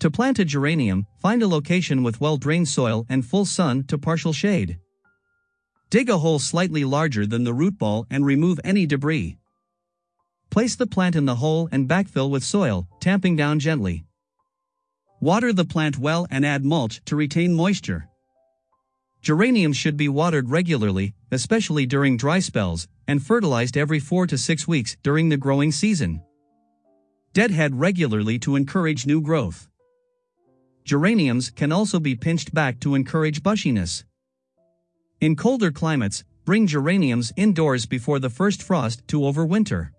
To plant a geranium, find a location with well-drained soil and full sun to partial shade. Dig a hole slightly larger than the root ball and remove any debris. Place the plant in the hole and backfill with soil, tamping down gently. Water the plant well and add mulch to retain moisture. Geraniums should be watered regularly, especially during dry spells, and fertilized every 4 to 6 weeks during the growing season. Deadhead regularly to encourage new growth. Geraniums can also be pinched back to encourage bushiness. In colder climates, bring geraniums indoors before the first frost to overwinter.